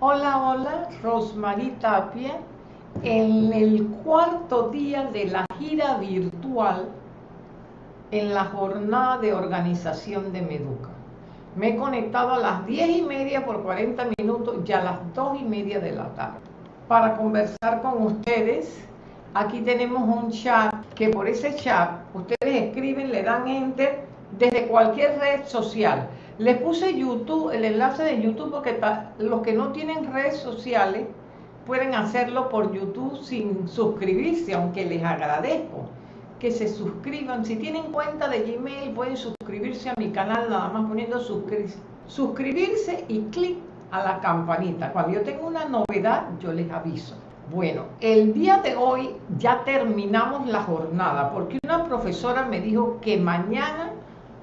Hola, hola, Rosmarie Tapia. En el cuarto día de la gira virtual en la jornada de organización de Meduca. Me he conectado a las 10 y media por 40 minutos y a las 2 y media de la tarde para conversar con ustedes. Aquí tenemos un chat que por ese chat ustedes escriben, le dan enter desde cualquier red social. Les puse YouTube, el enlace de YouTube porque los que no tienen redes sociales pueden hacerlo por YouTube sin suscribirse, aunque les agradezco que se suscriban. Si tienen cuenta de Gmail pueden suscribirse a mi canal nada más poniendo suscribirse y clic a la campanita. Cuando yo tengo una novedad yo les aviso. Bueno, el día de hoy ya terminamos la jornada porque una profesora me dijo que mañana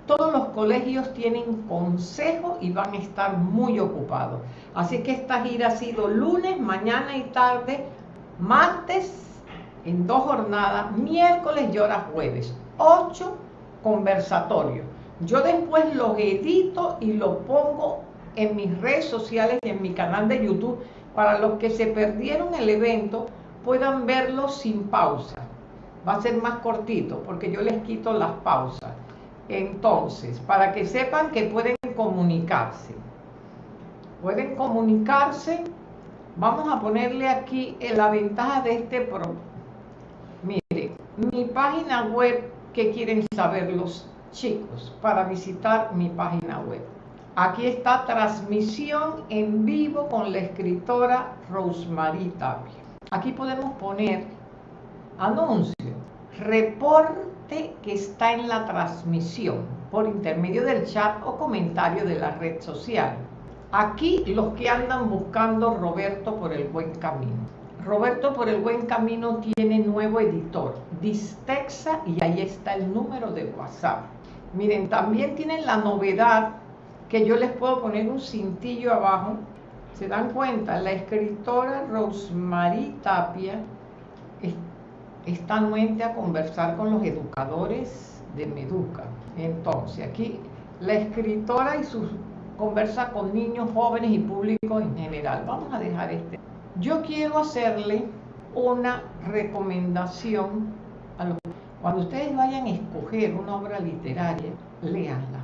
todos los colegios tienen consejo y van a estar muy ocupados. Así que esta gira ha sido lunes, mañana y tarde, martes en dos jornadas, miércoles y ahora jueves. Ocho conversatorios. Yo después los edito y los pongo en mis redes sociales y en mi canal de YouTube para los que se perdieron el evento puedan verlo sin pausa. Va a ser más cortito porque yo les quito las pausas. Entonces, para que sepan que pueden comunicarse. Pueden comunicarse. Vamos a ponerle aquí la ventaja de este programa. Mire, mi página web, ¿qué quieren saber los chicos para visitar mi página web? Aquí está transmisión en vivo con la escritora Rosemary Tapia. Aquí podemos poner anuncio, que está en la transmisión por intermedio del chat o comentario de la red social. Aquí los que andan buscando Roberto por el buen camino. Roberto por el buen camino tiene nuevo editor, Distexa, y ahí está el número de WhatsApp. Miren, también tienen la novedad que yo les puedo poner un cintillo abajo. ¿Se dan cuenta? La escritora Rosemary Tapia está anuente a conversar con los educadores de Meduca. Entonces, aquí la escritora y su conversa con niños, jóvenes y público en general. Vamos a dejar este. Yo quiero hacerle una recomendación a los... Cuando ustedes vayan a escoger una obra literaria, léanla.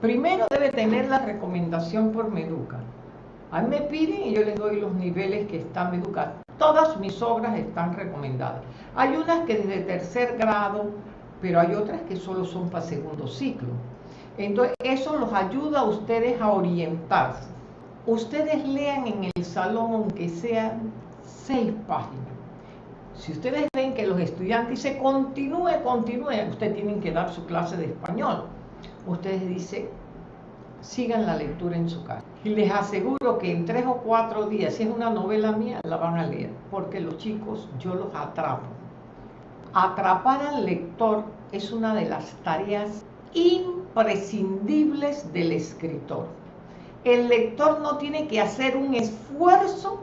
Primero debe tener la recomendación por Meduca. A mí me piden y yo les doy los niveles que están Meduca. Todas mis obras están recomendadas. Hay unas que desde tercer grado, pero hay otras que solo son para segundo ciclo. Entonces, eso los ayuda a ustedes a orientarse ustedes lean en el salón aunque sean seis páginas. Si ustedes ven que los estudiantes dicen continúe, continúe, ustedes tienen que dar su clase de español. Ustedes dicen, sigan la lectura en su casa. Y les aseguro que en tres o cuatro días, si es una novela mía, la van a leer, porque los chicos yo los atrapo. Atrapar al lector es una de las tareas imprescindibles del escritor el lector no tiene que hacer un esfuerzo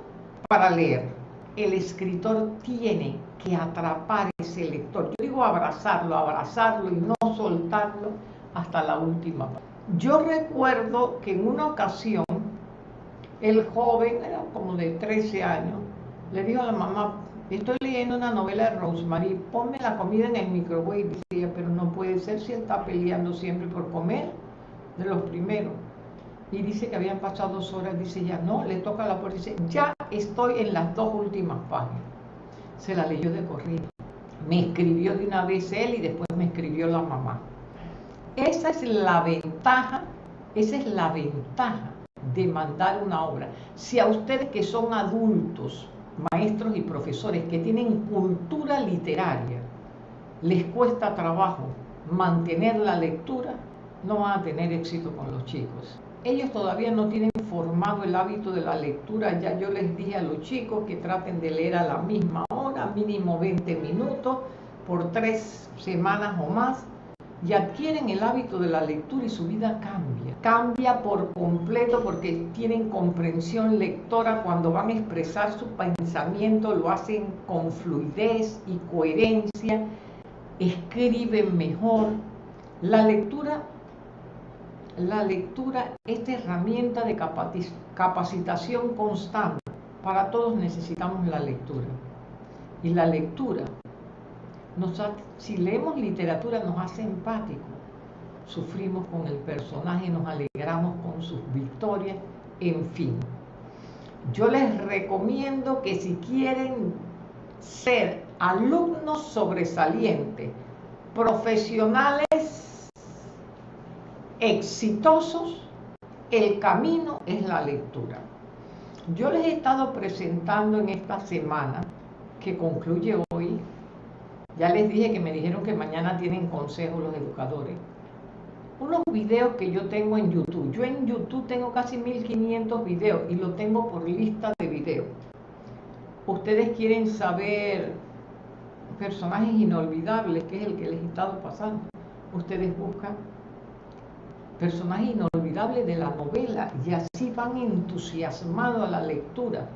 para leer. El escritor tiene que atrapar ese lector. Yo digo abrazarlo, abrazarlo y no soltarlo hasta la última. Yo recuerdo que en una ocasión el joven, era como de 13 años, le dijo a la mamá, estoy leyendo una novela de Rosemary, ponme la comida en el microwave. Decía, pero no puede ser si está peleando siempre por comer de los primeros y dice que habían pasado dos horas, dice ya, no, le toca la puerta, dice, ya estoy en las dos últimas páginas. Se la leyó de corrido. Me escribió de una vez él y después me escribió la mamá. Esa es la ventaja, esa es la ventaja de mandar una obra. Si a ustedes que son adultos, maestros y profesores que tienen cultura literaria, les cuesta trabajo mantener la lectura, no van a tener éxito con los chicos ellos todavía no tienen formado el hábito de la lectura. Ya yo les dije a los chicos que traten de leer a la misma hora, mínimo 20 minutos, por tres semanas o más, y adquieren el hábito de la lectura y su vida cambia. Cambia por completo porque tienen comprensión lectora cuando van a expresar su pensamiento, lo hacen con fluidez y coherencia, escriben mejor. La lectura la lectura, esta herramienta de capacitación constante. Para todos necesitamos la lectura. Y la lectura, si leemos literatura, nos hace empático. Sufrimos con el personaje, nos alegramos con sus victorias, en fin. Yo les recomiendo que si quieren ser alumnos sobresalientes, profesionales exitosos, el camino es la lectura. Yo les he estado presentando en esta semana, que concluye ya les dije que me dijeron que mañana tienen consejo los educadores, unos videos que yo tengo en YouTube. Yo en YouTube tengo casi 1500 videos y lo tengo por lista de videos. Ustedes quieren saber personajes inolvidables, que es el que les he estado pasando. Ustedes buscan personajes inolvidables de la novela y así van entusiasmados a la lectura.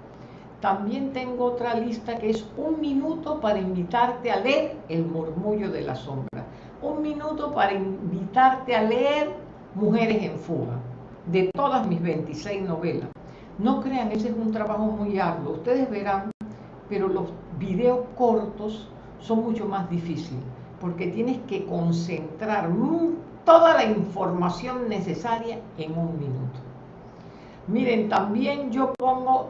También tengo otra lista que es un minuto para invitarte a leer El murmullo de la sombra un minuto para invitarte a leer Mujeres en Fuga, de todas mis 26 novelas. No crean, ese es un trabajo muy arduo, ustedes verán, pero los videos cortos son mucho más difíciles, porque tienes que concentrar toda la información necesaria en un minuto. Miren, también yo pongo,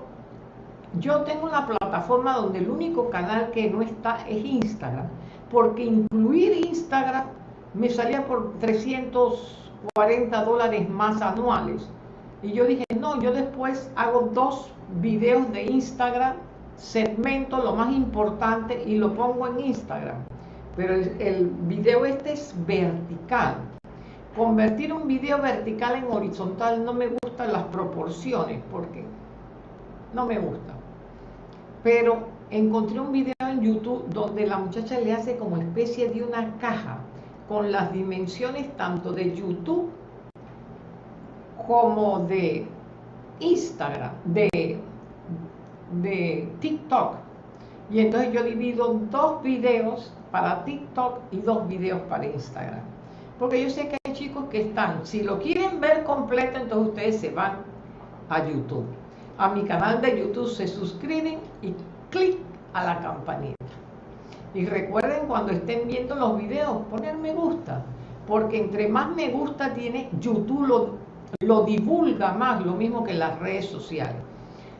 yo tengo una plataforma donde el único canal que no está es Instagram porque incluir Instagram me salía por 340 dólares más anuales. Y yo dije, no, yo después hago dos videos de Instagram, segmento lo más importante y lo pongo en Instagram. Pero el, video este es vertical. Convertir un video vertical en horizontal no me gustan las proporciones, porque no me gusta. Pero encontré un video en YouTube donde la muchacha le hace como especie de una caja con las dimensiones tanto de YouTube como de Instagram, de, de TikTok. Y entonces yo divido dos videos para TikTok y dos videos para Instagram. Porque yo sé que hay chicos que están, si lo quieren ver completo, entonces ustedes se van a YouTube. A mi canal de YouTube se suscriben y clic a la campanita. Y recuerden cuando estén viendo los videos, poner me gusta, porque entre más me gusta tiene, YouTube lo, lo divulga más, lo mismo que las redes sociales.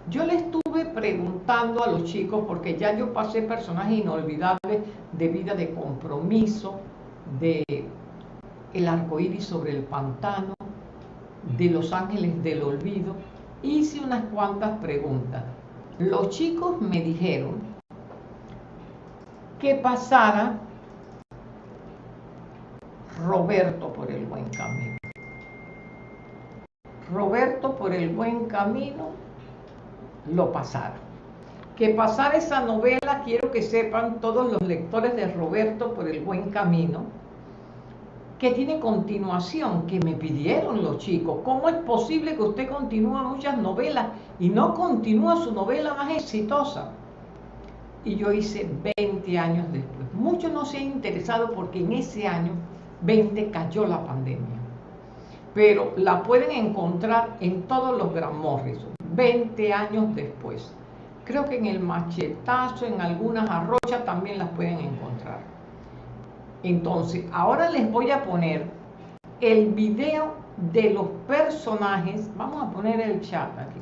Yo le estuve preguntando a los chicos, porque ya yo pasé personajes inolvidables de vida de compromiso, de el arco iris sobre el pantano, de los ángeles del olvido. Hice unas cuantas preguntas. Los chicos me dijeron que pasara Roberto por el buen camino. Roberto por el buen camino lo pasara. Que pasara esa novela, quiero que sepan todos los lectores de Roberto por el buen camino, que tiene continuación, que me pidieron los chicos. ¿Cómo es posible que usted continúa muchas novelas y no continúa su novela más exitosa? Y yo hice 20 años después. Muchos no se han interesado porque en ese año 20 cayó la pandemia. Pero la pueden encontrar en todos los Gran Morrison, 20 años después. Creo que en el machetazo, en algunas arrochas también las pueden encontrar. Entonces, ahora les voy a poner el video de los personajes. Vamos a poner el chat aquí.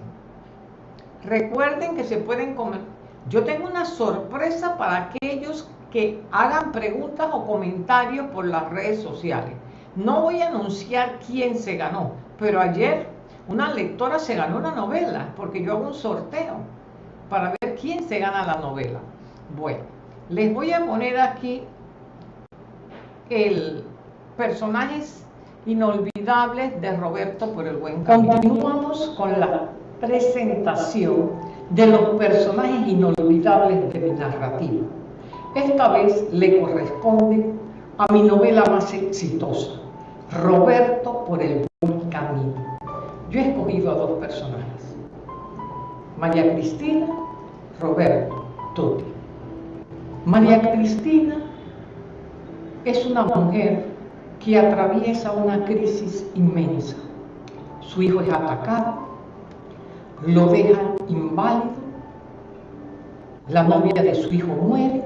Recuerden que se pueden comer. Yo tengo una sorpresa para aquellos que hagan preguntas o comentarios por las redes sociales. No voy a anunciar quién se ganó, pero ayer una lectora se ganó una novela, porque yo hago un sorteo para ver quién se gana la novela. Bueno, les voy a poner aquí el personajes inolvidables de Roberto por el buen camino. Continuamos con la presentación de los personajes inolvidables de mi narrativa. Esta vez le corresponde a mi novela más exitosa, Roberto por el buen camino. Yo he escogido a dos personajes, María Cristina, Roberto, Tuti. María Cristina es una mujer que atraviesa una crisis inmensa. Su hijo es atacado, lo dejan inválido, la novia de su hijo muere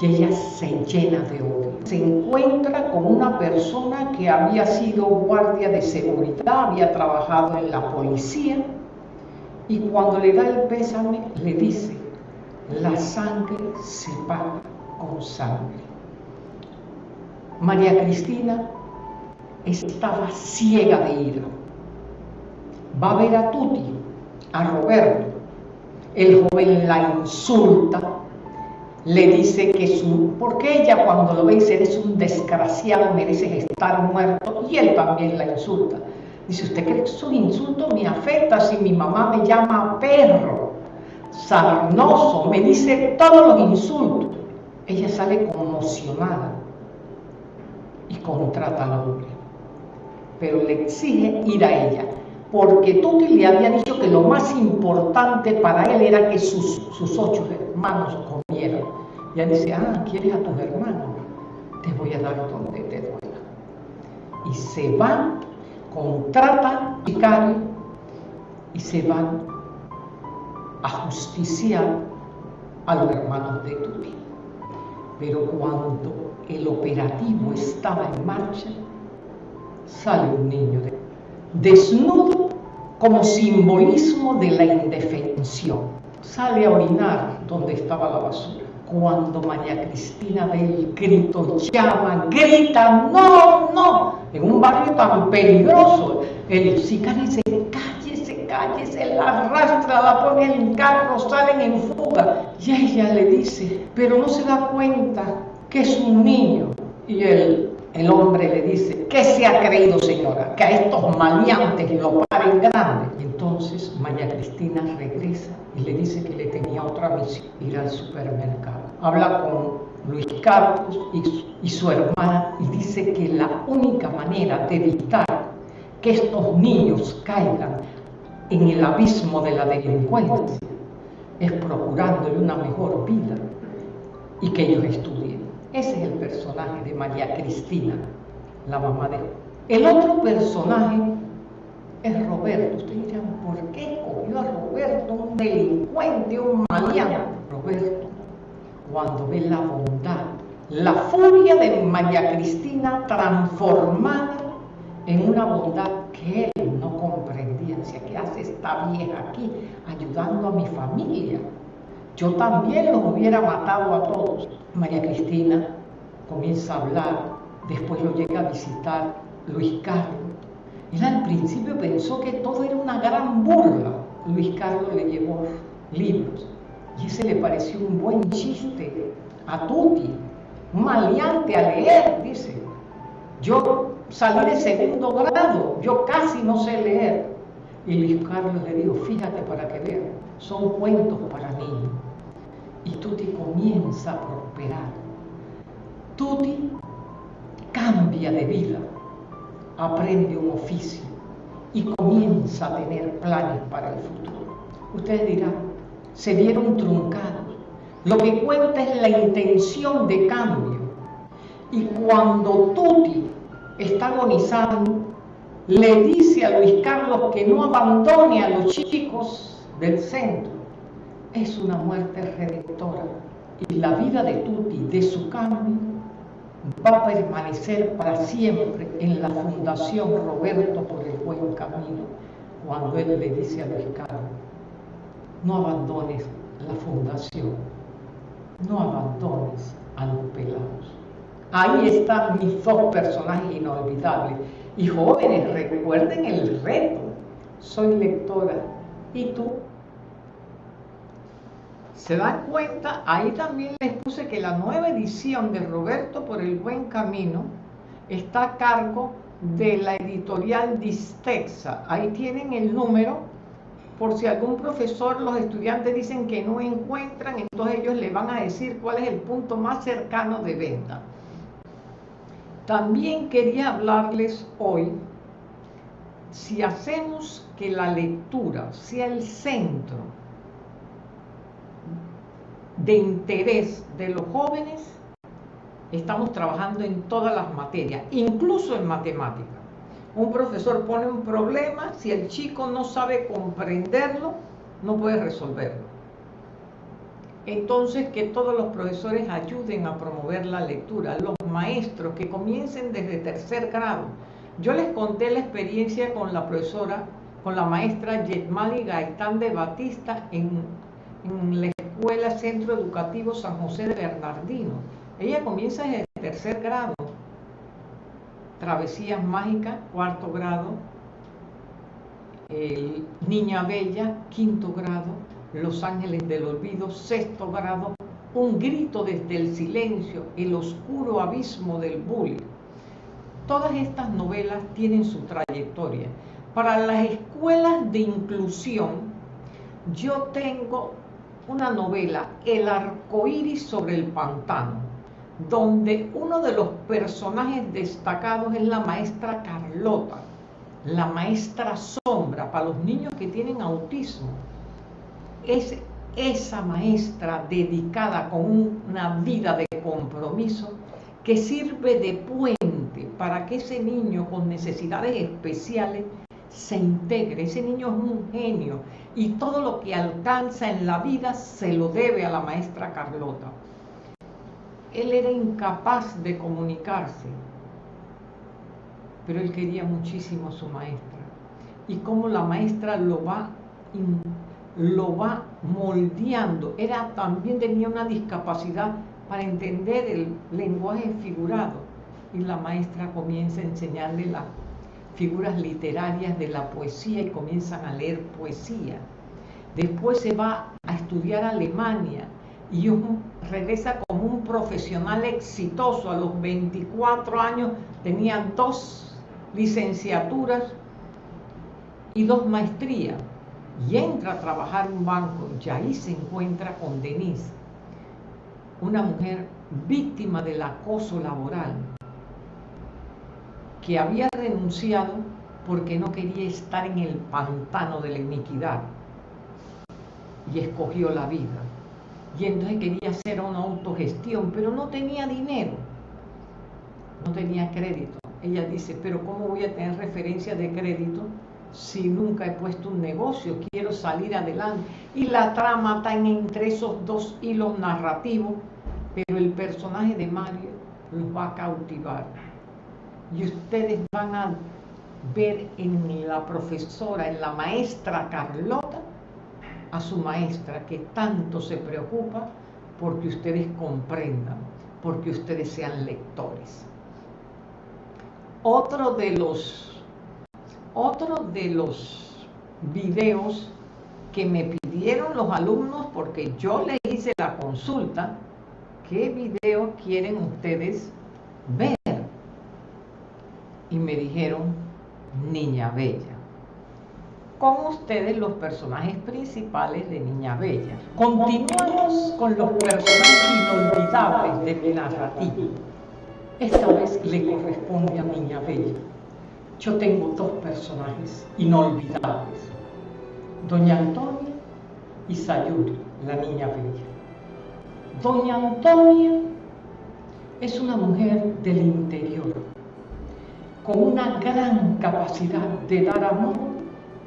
y ella se llena de odio. Se encuentra con una persona que había sido guardia de seguridad, había trabajado en la policía y cuando le da el pésame le dice, la sangre se paga con sangre. María Cristina estaba ciega de ira. Va a ver a Tuti, a Roberto. El joven la insulta, le dice que su, porque ella cuando lo ve dice, eres un desgraciado, mereces estar muerto, y él también la insulta. Dice, ¿usted cree que su insulto me afecta si mi mamá me llama perro, sarnoso, me dice todos los insultos? Ella sale conmocionada y contrata al hombre, pero le exige ir a ella, porque Tuti le había dicho que lo más importante para él era que sus, ocho hermanos comieran. Y él dice, ah, ¿quieres a tus hermanos? Te voy a dar donde te duela. Y se van, contratan sicario y se van a justiciar a los hermanos de Tuti. Pero cuando el operativo estaba en marcha, sale un niño desnudo como simbolismo de la indefensión. Sale a orinar donde estaba la basura. Cuando María Cristina ve el grito, llama, grita, no, no, en un barrio tan peligroso, el sicario dice, cállese, cállese, la arrastra, la pone en carro, salen en fuga. Y ella le dice, pero no se da cuenta que es un niño. Y el, el hombre le dice, ¿qué se ha creído señora? Que a estos maleantes lo paren grande. Y entonces María Cristina regresa y le dice que le tenía otra misión, ir al supermercado. Habla con Luis Carlos y, y su hermana y dice que la única manera de evitar que estos niños caigan en el abismo de la delincuencia es procurándole una mejor vida y que ellos estudien. Ese es el personaje de María Cristina, la mamá de El otro personaje es Roberto. Ustedes dirán, ¿por qué cogió a Roberto, un delincuente, un maleante? Roberto, cuando ve la bondad, la furia de María Cristina transformada en una bondad que él no comprendía. ¿qué hace esta vieja aquí ayudando a mi familia? Yo también los hubiera matado a todos. María Cristina comienza a hablar, después lo llega a visitar Luis Carlos. Él al principio pensó que todo era una gran burla. Luis Carlos le llevó libros y ese le pareció un buen chiste a Tuti, maleante a leer, dice. Yo salí de segundo grado, yo casi no sé leer. Y Luis Carlos le dijo, fíjate para que vean, son cuentos para niños. Y Tuti comienza a prosperar. Tuti cambia de vida, aprende un oficio y comienza a tener planes para el futuro. Ustedes dirán, se vieron truncados. Lo que cuenta es la intención de cambio. Y cuando Tuti está agonizando, le dice a Luis Carlos que no abandone a los chicos del centro. Es una muerte redentora. Y la vida de Tuti, de su cambio, va a permanecer para siempre en la Fundación Roberto por el Buen Camino, cuando él le dice a Luis Carlos, no abandones la fundación, no abandones a los pelados. Ahí están mis dos personajes inolvidables. Y jóvenes, recuerden el reto. Soy lectora. ¿Y tú? ¿Se dan cuenta? Ahí también les puse que la nueva edición de Roberto por el Buen Camino está a cargo de la editorial Distexa. Ahí tienen el número por si algún profesor, los estudiantes dicen que no encuentran, entonces ellos le van a decir cuál es el punto más cercano de venta. También quería hablarles hoy, si hacemos que la lectura sea el centro de interés de los jóvenes, Estamos trabajando en todas las materias, incluso en matemática. Un profesor pone un problema, si el chico no sabe comprenderlo, no puede resolverlo. Entonces, que todos los profesores ayuden a promover la lectura, los maestros que comiencen desde tercer grado. Yo les conté la experiencia con la profesora, con la maestra Yetmali Gaitán de Batista en, en la Escuela Centro Educativo San José de Bernardino. Ella comienza desde tercer grado. Travesías Mágicas, cuarto grado. Niña Bella, quinto grado los Ángeles del Olvido, sexto grado, Un grito desde el silencio, El oscuro abismo del bullying. Todas estas novelas tienen su trayectoria. Para las escuelas de inclusión, yo tengo una novela, El arcoíris sobre el pantano, donde uno de los personajes destacados es la maestra Carlota, la maestra sombra para los niños que tienen autismo. Es esa maestra dedicada con una vida de compromiso que sirve de puente para que ese niño con necesidades especiales se integre. Ese niño es un genio y todo lo que alcanza en la vida se lo debe a la maestra Carlota. Él era incapaz de comunicarse, pero él quería muchísimo a su maestra. Y cómo la maestra lo va lo va moldeando. Era, también tenía una discapacidad para entender el lenguaje figurado. Y la maestra comienza a enseñarle las figuras literarias de la poesía y comienzan a leer poesía. Después se va a estudiar Alemania y regresa como un profesional exitoso. A los 24 años tenía dos licenciaturas y dos maestrías y entra a trabajar en un banco y ahí se encuentra con Denise, una mujer víctima del acoso laboral, que había renunciado porque no quería estar en el pantano de la iniquidad y escogió la vida. Y entonces quería hacer una autogestión, pero no tenía dinero, no tenía crédito. Ella dice, pero ¿cómo voy a tener referencia de crédito si nunca he puesto un negocio, quiero salir adelante. Y la trama está entre esos dos hilos narrativos, pero el personaje de Mario los va a cautivar. Y ustedes van a ver en la profesora, en la maestra Carlota, a su maestra que tanto se preocupa porque ustedes comprendan, porque ustedes sean lectores. Otro de los otro de los videos que me pidieron los alumnos porque yo le hice la consulta, ¿qué video quieren ustedes ver? Y me dijeron, Niña Bella. Con ustedes los personajes principales de Niña Bella. Continuamos con los personajes inolvidables de mi narrativa. Esta vez le corresponde a Niña Bella yo tengo dos personajes inolvidables, Doña Antonia y Sayuri, la niña bella. Doña Antonia es una mujer del interior, con una gran capacidad de dar amor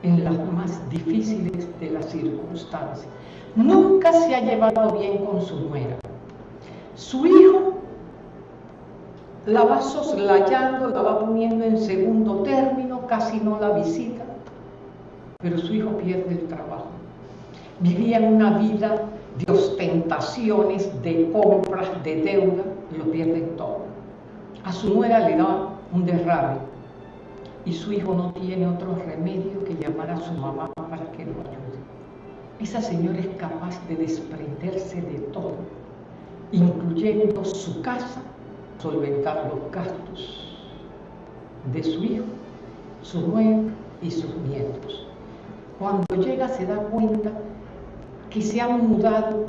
en las más difíciles de las circunstancias. Nunca se ha llevado bien con su nuera. Su hijo la va soslayando, la va poniendo en segundo término, casi no la visita, pero su hijo pierde el trabajo. Vivía en una vida de ostentaciones, de compras, de deuda, lo pierde todo. A su nuera le da un derrame y su hijo no tiene otro remedio que llamar a su mamá para que lo ayude. Esa señora es capaz de desprenderse de todo, incluyendo su casa solventar los gastos de su hijo, su nuera y sus nietos. Cuando llega se da cuenta que se han mudado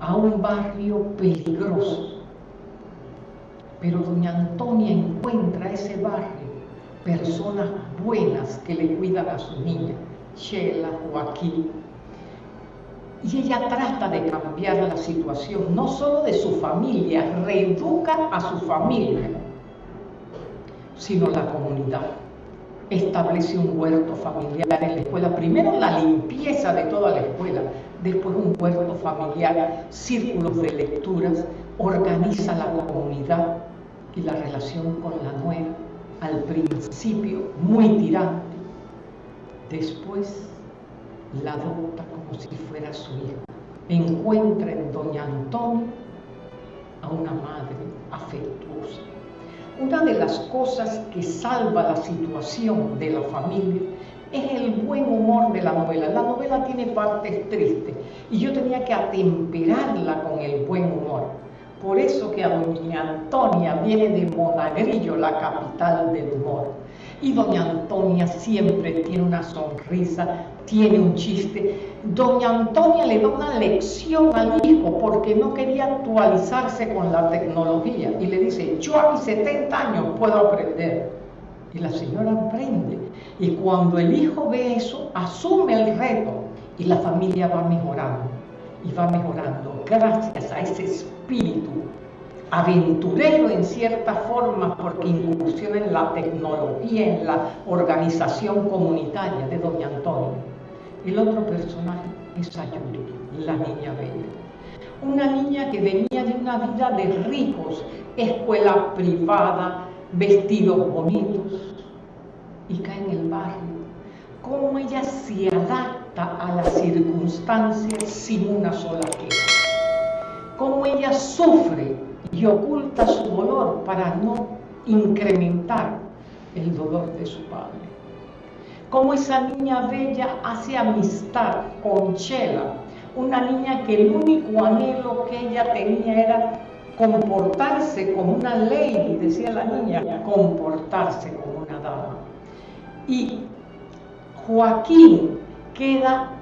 a un barrio peligroso. Pero doña Antonia encuentra ese barrio personas buenas que le cuidan a su niña, Sheila, Joaquín. Y ella trata de cambiar la situación, no solo de su familia, reeduca a su familia, sino la comunidad. Establece un huerto familiar en la escuela. Primero la limpieza de toda la escuela, después un huerto familiar, círculos de lecturas, organiza la comunidad y la relación con la nueva. Al principio muy tirante, después la adopta como si fuera su hija. Encuentra en doña Antonia a una madre afectuosa. Una de las cosas que salva la situación de la familia es el buen humor de la novela. La novela tiene partes tristes y yo tenía que atemperarla con el buen humor. Por eso que a doña Antonia viene de Monagrillo, la capital del humor. Y doña Antonia siempre tiene una sonrisa, tiene un chiste. Doña Antonia le da una lección al hijo porque no quería actualizarse con la tecnología. Y le dice, yo a mis 70 años puedo aprender. Y la señora aprende. Y cuando el hijo ve eso, asume el reto y la familia va mejorando. Y va mejorando gracias a ese espíritu aventurero en cierta forma porque incursiona en la tecnología, en la organización comunitaria de Doña Antonia. El otro personaje es Ayuri, la niña bella. Una niña que venía de una vida de ricos, escuela privada, vestidos bonitos, y cae en el barrio. Cómo ella se adapta a las circunstancias sin una sola queja. Cómo ella sufre y oculta su dolor para no incrementar el dolor de su padre. Como esa niña bella hace amistad con Chela, una niña que el único anhelo que ella tenía era comportarse como una ley, decía la niña, comportarse como una dama. Y Joaquín queda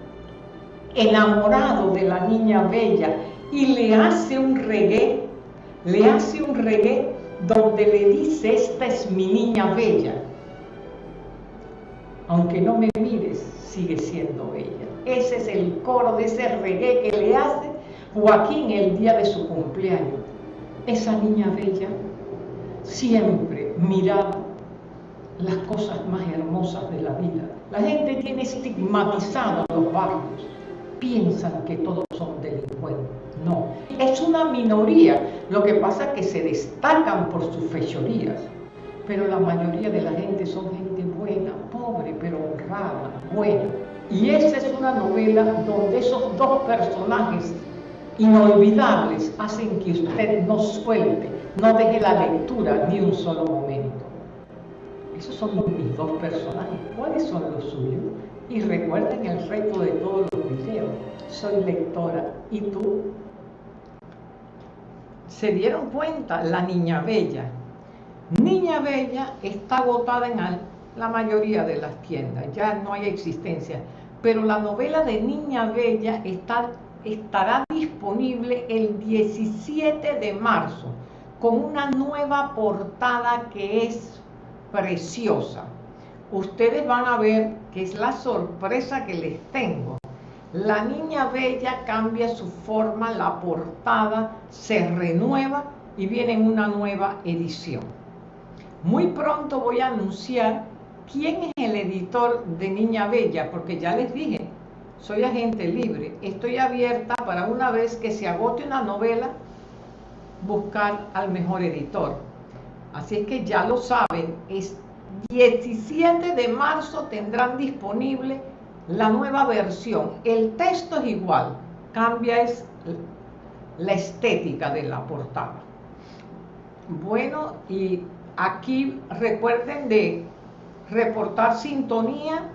enamorado de la niña bella y le hace un reggae le hace un reggae donde le dice, esta es mi niña bella. Aunque no me mires, sigue siendo bella. Ese es el coro de ese reggae que le hace Joaquín el día de su cumpleaños. Esa niña bella siempre miraba las cosas más hermosas de la vida. La gente tiene estigmatizado los barrios, piensan que todos son delincuentes. No, es una minoría. Lo que pasa es que se destacan por sus fechorías. Pero la mayoría de la gente son gente buena, pobre, pero honrada, buena. Y esa es una novela donde esos dos personajes inolvidables hacen que usted no suelte, no deje la lectura ni un solo momento. Esos son mis dos personajes. ¿Cuáles son los suyos? Y recuerden el reto de todos los videos. Soy lectora. ¿Y tú? Se dieron cuenta, la Niña Bella. Niña Bella está agotada en la mayoría de las tiendas, ya no hay existencia. Pero la novela de Niña Bella está, estará disponible el 17 de marzo con una nueva portada que es preciosa. Ustedes van a ver que es la sorpresa que les tengo. La niña bella cambia su forma, la portada se renueva y viene en una nueva edición. Muy pronto voy a anunciar quién es el editor de Niña Bella, porque ya les dije, soy agente libre, estoy abierta para una vez que se agote una novela, buscar al mejor editor. Así es que ya lo saben, es 17 de marzo tendrán disponible la nueva versión, el texto es igual, cambia es la estética de la portada. Bueno, y aquí recuerden de reportar sintonía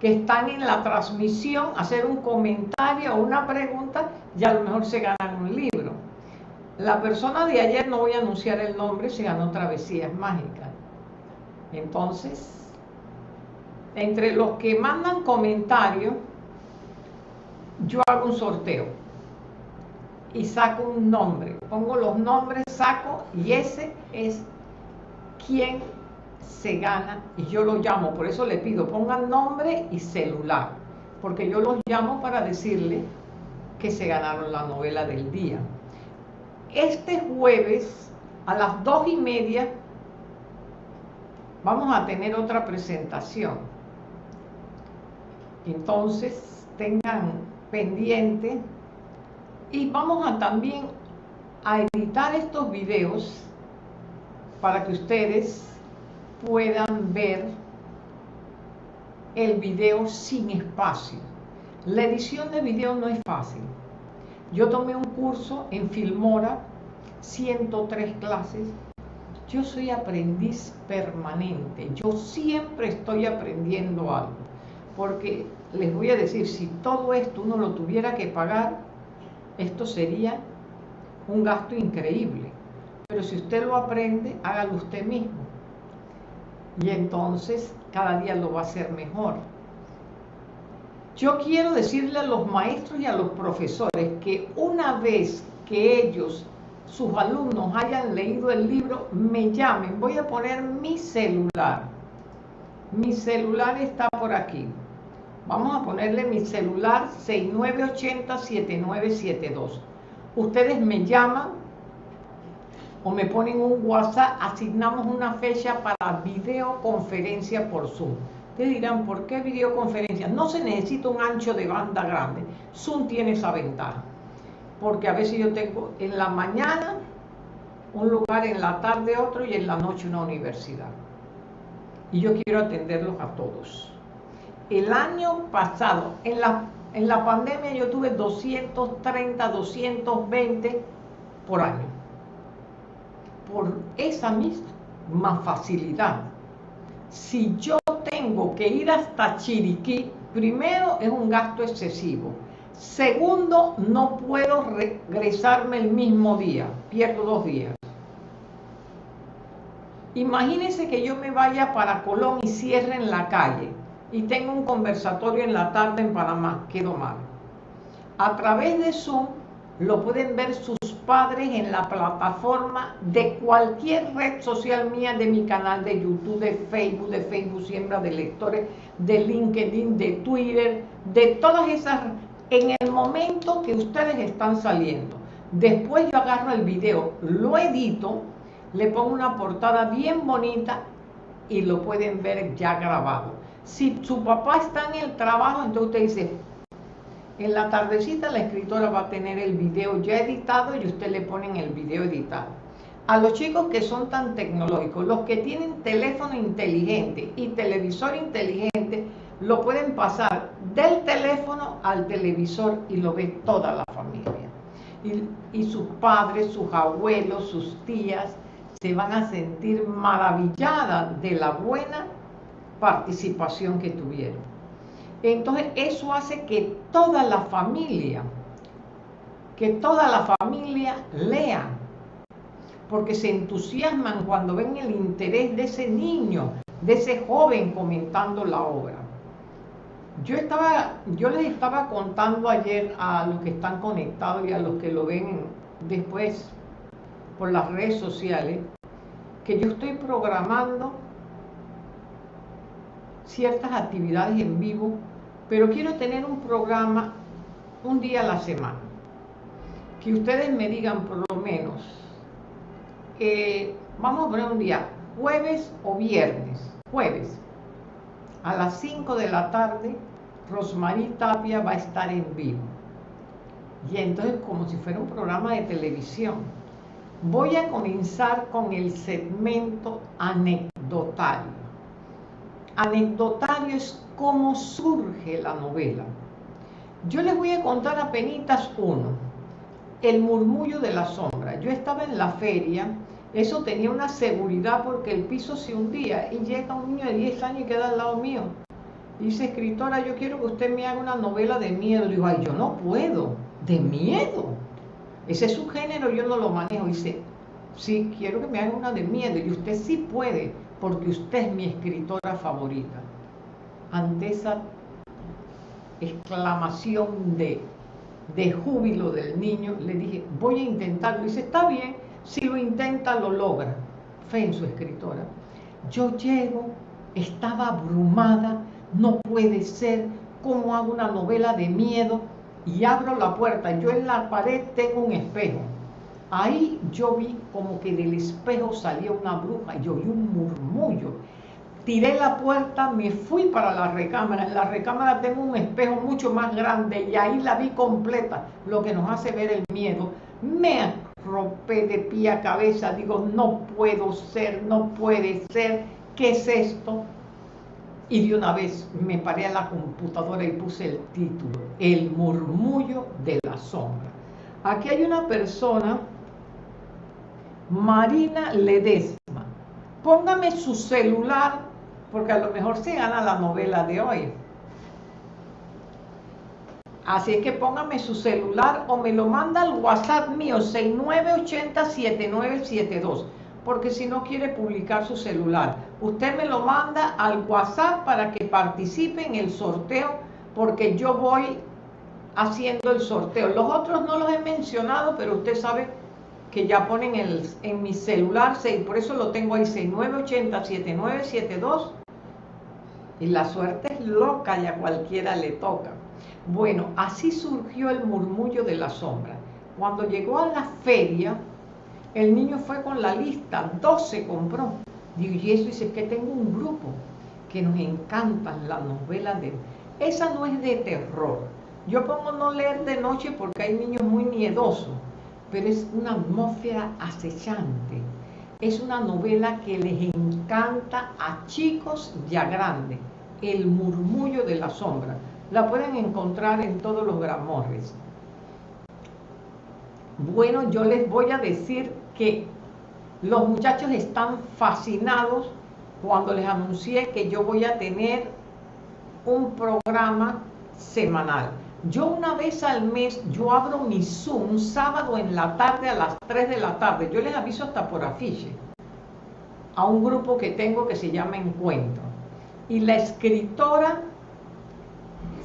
que están en la transmisión, hacer un comentario o una pregunta y a lo mejor se ganan un libro. La persona de ayer, no voy a anunciar el nombre, se ganó Travesías Mágicas. Entonces, entre los que mandan comentarios, yo hago un sorteo y saco un nombre. Pongo los nombres, saco y ese es quien se gana y yo lo llamo. Por eso le pido, pongan nombre y celular, porque yo los llamo para decirle que se ganaron la novela del día. Este jueves a las dos y media vamos a tener otra presentación. Entonces tengan pendiente y vamos a también a editar estos videos para que ustedes puedan ver el video sin espacio. La edición de video no es fácil. Yo tomé un curso en Filmora, 103 clases. Yo soy aprendiz permanente. Yo siempre estoy aprendiendo algo. Porque les voy a decir, si todo esto uno lo tuviera que pagar, esto sería un gasto increíble. Pero si usted lo aprende, hágalo usted mismo. Y entonces cada día lo va a hacer mejor. Yo quiero decirle a los maestros y a los profesores que una vez que ellos, sus alumnos, hayan leído el libro, me llamen. Voy a poner mi celular. Mi celular está por aquí. Vamos a ponerle mi celular 6980-7972. Ustedes me llaman o me ponen un WhatsApp, asignamos una fecha para videoconferencia por Zoom. Ustedes dirán, ¿por qué videoconferencia? No se necesita un ancho de banda grande. Zoom tiene esa ventaja. Porque a veces yo tengo en la mañana un lugar, en la tarde otro y en la noche una universidad. Y yo quiero atenderlos a todos. El año pasado, en la, en la pandemia yo tuve 230, 220 por año por esa misma facilidad. Si yo tengo que ir hasta Chiriquí, primero es un gasto excesivo. Segundo, no puedo regresarme el mismo día, pierdo dos días. Imagínense que yo me vaya para Colón y cierre en la calle y tengo un conversatorio en la tarde en Panamá, quedo mal. A través de Zoom lo pueden ver sus padres en la plataforma de cualquier red social mía, de mi canal de YouTube, de Facebook, de Facebook Siembra de Lectores, de LinkedIn, de Twitter, de todas esas, en el momento que ustedes están saliendo. Después yo agarro el video, lo edito, le pongo una portada bien bonita y lo pueden ver ya grabado. Si su papá está en el trabajo, entonces usted dice, en la tardecita la escritora va a tener el video ya editado y usted le ponen el video editado. A los chicos que son tan tecnológicos, los que tienen teléfono inteligente y televisor inteligente, lo pueden pasar del teléfono al televisor y lo ve toda la familia. Y, y sus padres, sus abuelos, sus tías se van a sentir maravilladas de la buena participación que tuvieron. Entonces eso hace que toda la familia, que toda la familia lea, porque se entusiasman cuando ven el interés de ese niño, de ese joven comentando la obra. Yo, estaba, yo les estaba contando ayer a los que están conectados y a los que lo ven después por las redes sociales, que yo estoy programando ciertas actividades en vivo pero quiero tener un programa un día a la semana. Que ustedes me digan por lo menos, eh, vamos a poner un día, jueves o viernes, jueves, a las 5 de la tarde, Rosmarie Tapia va a estar en vivo. Y entonces, como si fuera un programa de televisión, voy a comenzar con el segmento anecdotario. Anecdotario es cómo surge la novela. Yo les voy a contar apenas uno, El murmullo de la sombra. Yo estaba en la feria, eso tenía una seguridad porque el piso se hundía y llega un niño de 10 años y queda al lado mío. dice, escritora, yo quiero que usted me haga una novela de miedo. Digo, ay, yo no puedo, de miedo. Ese es su género, yo no lo manejo. dice, sí, quiero que me haga una de miedo. Y usted sí puede, porque usted es mi escritora favorita ante esa exclamación de, de júbilo del niño, le dije, voy a intentarlo. Y dice, está bien, si lo intenta, lo logra. Fe en su escritora. Yo llego, estaba abrumada, no puede ser, ¿cómo hago una novela de miedo? y abro la puerta. Yo en la pared tengo un espejo. Ahí yo vi como que del espejo salía una bruja y oí un murmullo. Tiré la puerta, me fui para la recámara. En la recámara tengo un espejo mucho más grande y ahí la vi completa, lo que nos hace ver el miedo. Me rompé de pie a cabeza, digo, no puedo ser, no puede ser, ¿qué es esto? Y de una vez me paré a la computadora y puse el título, El murmullo de la sombra. Aquí hay una persona, Marina Ledesma. Póngame su celular, porque a lo mejor se gana la novela de hoy. Así es que póngame su celular o me lo manda al WhatsApp mío 69807972, porque si no quiere publicar su celular, usted me lo manda al WhatsApp para que participe en el sorteo, porque yo voy haciendo el sorteo. Los otros no los he mencionado, pero usted sabe que ya ponen el, en mi celular, por eso lo tengo ahí 69807972. Y la suerte es loca y a cualquiera le toca. Bueno, así surgió el murmullo de la sombra. Cuando llegó a la feria, el niño fue con la lista, 12 compró. Digo, y eso dice que tengo un grupo que nos encantan las novelas de... Esa no es de terror. Yo pongo no leer de noche porque hay niños muy miedosos, pero es una atmósfera acechante. Es una novela que les encanta a chicos y a grandes. El murmullo de la sombra la pueden encontrar en todos los gramorres. Bueno, yo les voy a decir que los muchachos están fascinados cuando les anuncié que yo voy a tener un programa semanal. Yo una vez al mes, yo abro mi Zoom sábado en la tarde a las 3 de la tarde. Yo les aviso hasta por afiche a un grupo que tengo que se llama Encuentro. Y la escritora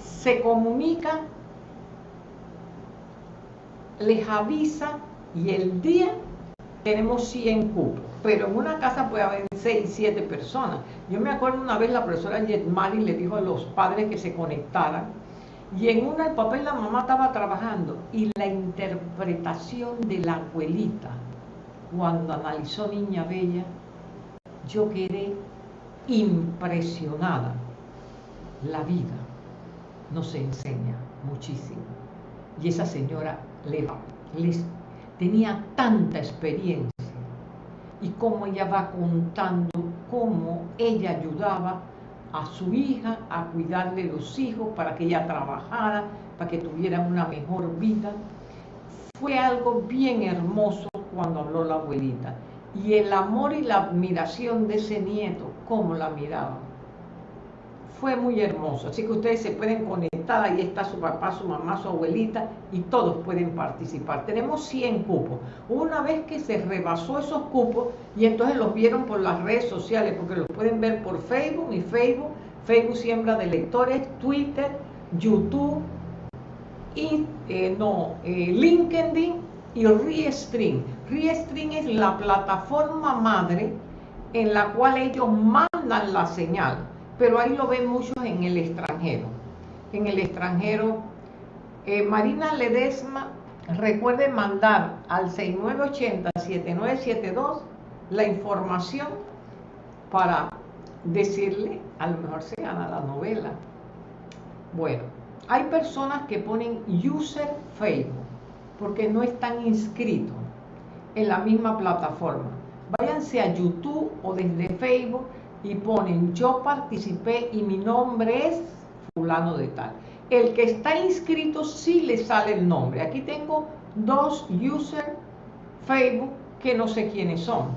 se comunica, les avisa y el día tenemos 100 cupos, pero en una casa puede haber 6, 7 personas. Yo me acuerdo una vez la profesora Yetmari le dijo a los padres que se conectaran y en una el papá y la mamá estaba trabajando y la interpretación de la abuelita cuando analizó Niña Bella, yo quedé impresionada. La vida nos enseña muchísimo. Y esa señora le, les tenía tanta experiencia y cómo ella va contando cómo ella ayudaba a su hija a cuidarle los hijos para que ella trabajara, para que tuviera una mejor vida. Fue algo bien hermoso cuando habló la abuelita. Y el amor y la admiración de ese nieto, cómo la miraba fue muy hermoso. Así que ustedes se pueden conectar, ahí está su papá, su mamá, su abuelita y todos pueden participar. Tenemos 100 cupos. Una vez que se rebasó esos cupos y entonces los vieron por las redes sociales, porque los pueden ver por Facebook y Facebook, Facebook Siembra de Lectores, Twitter, YouTube y eh, no, eh, LinkedIn y Restream. Restream es la plataforma madre en la cual ellos mandan la señal pero ahí lo ven muchos en el extranjero. En el extranjero, eh, Marina Ledesma, recuerde mandar al 6980-7972 la información para decirle, a lo mejor se gana la novela. Bueno, hay personas que ponen user Facebook porque no están inscritos en la misma plataforma. Váyanse a YouTube o desde Facebook y ponen yo participé y mi nombre es El que está inscrito sí le sale el nombre. Aquí tengo dos user Facebook que no sé quiénes son,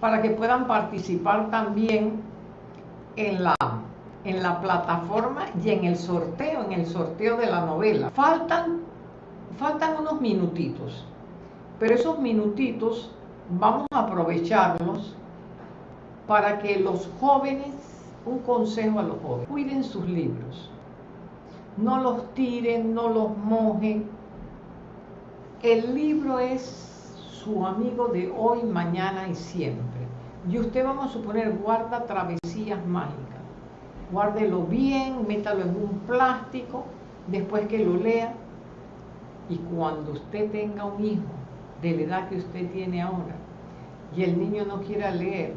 para que puedan participar también en la, en la plataforma y en el sorteo, en el sorteo de la novela. Faltan, faltan unos minutitos, pero esos minutitos vamos a aprovecharlos para que los jóvenes, un consejo a los jóvenes, cuiden sus libros. No los tiren, no los mojen. El libro es su amigo de hoy, mañana y siempre. Y usted vamos a suponer guarda travesías mágicas. Guárdelo bien, métalo en un plástico, después que lo lea, Y cuando usted tenga un hijo de la edad que usted tiene ahora y el niño no quiera leer,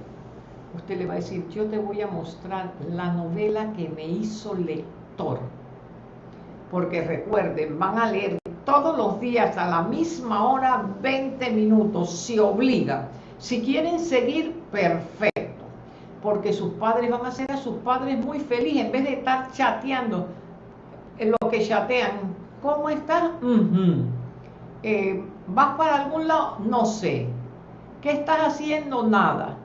usted le va a decir, yo te voy a mostrar la novela que me hizo lector. Porque recuerden, van a leer todos los días a la misma hora 20 minutos, se obliga. Si quieren seguir, perfecto. Porque sus padres van a hacer a sus padres muy felices en vez de estar chateando lo que chatean. ¿Cómo estás? Eh, ¿Vas para algún lado? No sé. ¿Qué estás haciendo? Nada.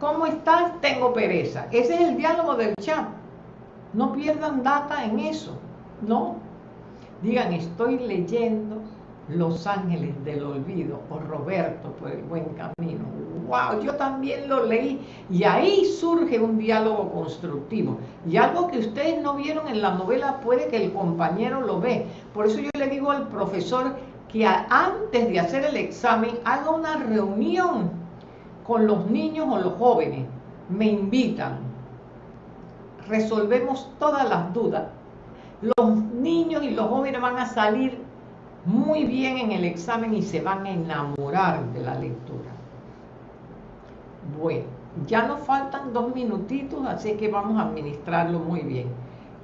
¿Cómo estás? Tengo pereza. Ese es el diálogo del chat. No pierdan data en eso. No. Digan, estoy leyendo Los Ángeles del Olvido o Roberto por el buen camino. ¡Wow! Yo también lo leí. Y ahí surge un diálogo constructivo. Y algo que ustedes no vieron en la novela puede que el compañero lo ve. Por eso yo le digo al profesor que antes de hacer el examen haga una reunión con los niños o los jóvenes. Me invitan. Resolvemos todas las dudas los niños y los jóvenes van a salir muy bien en el examen y se van a enamorar de la lectura. Bueno, ya nos faltan dos minutitos, así que vamos a administrarlo muy bien.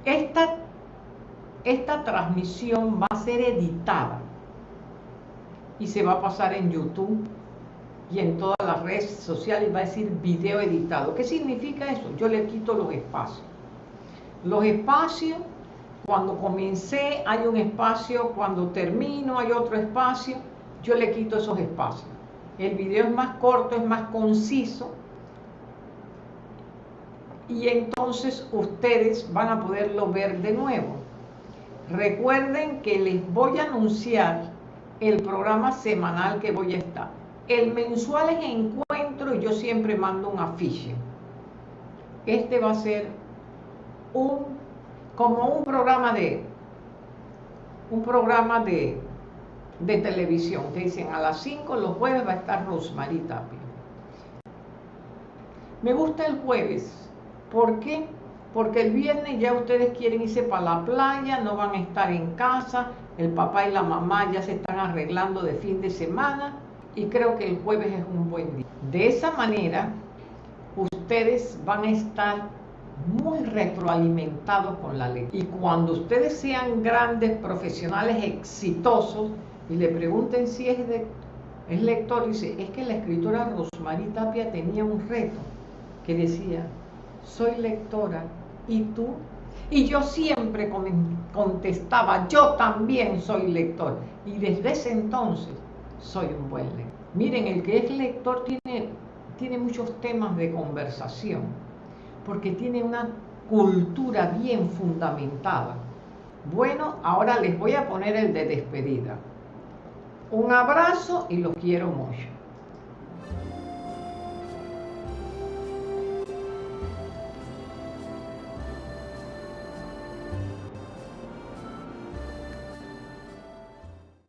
Esta, esta transmisión va a ser editada y se va a pasar en YouTube y en todas las redes sociales va a decir video editado. ¿Qué significa eso? Yo le quito los espacios. Los espacios cuando comencé hay un espacio, cuando termino hay otro espacio, yo le quito esos espacios. El video es más corto, es más conciso y entonces ustedes van a poderlo ver de nuevo. Recuerden que les voy a anunciar el programa semanal que voy a estar. El mensual es encuentro y yo siempre mando un afiche. Este va a ser un como un programa de un programa de, de televisión que dicen a las 5 los jueves va a estar Rosmarie Tapia. Me gusta el jueves. ¿Por qué? Porque el viernes ya ustedes quieren irse para la playa, no van a estar en casa, el papá y la mamá ya se están arreglando de fin de semana y creo que el jueves es un buen día. De esa manera, ustedes van a estar muy retroalimentados con la ley. Y cuando ustedes sean grandes profesionales exitosos y le pregunten si es, de, es lector, dice, es que la escritora Rosmarie Tapia tenía un reto que decía, soy lectora, ¿y tú? Y yo siempre contestaba, yo también soy lector. Y desde ese entonces soy un buen lector. Miren, el que es lector tiene, tiene muchos temas de conversación porque tiene una cultura bien fundamentada. Bueno, ahora les voy a poner el de despedida. Un abrazo y los quiero mucho.